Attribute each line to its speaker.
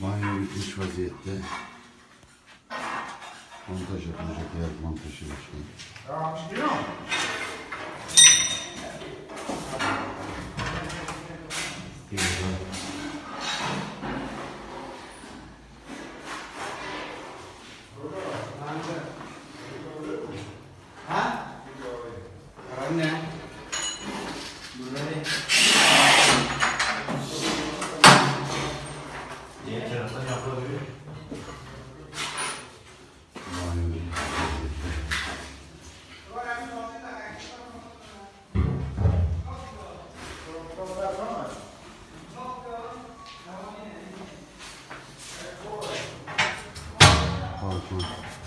Speaker 1: Banyo bitmiş vaziyette. Montaj yapılacak yer montajı başkanım.
Speaker 2: Tamam çıkıyor mu?
Speaker 3: Ha? Karan
Speaker 1: 好的